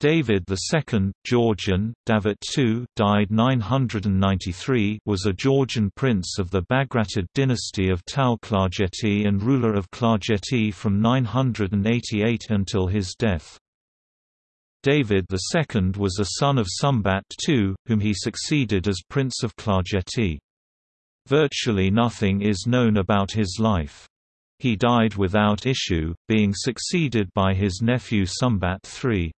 David II Georgian, Davit II died 993 was a Georgian prince of the Bagratid dynasty of Tao-Klarjeti and ruler of Klarjeti from 988 until his death. David II was a son of Sumbat II, whom he succeeded as Prince of Klarjeti. Virtually nothing is known about his life. He died without issue, being succeeded by his nephew Sumbat III.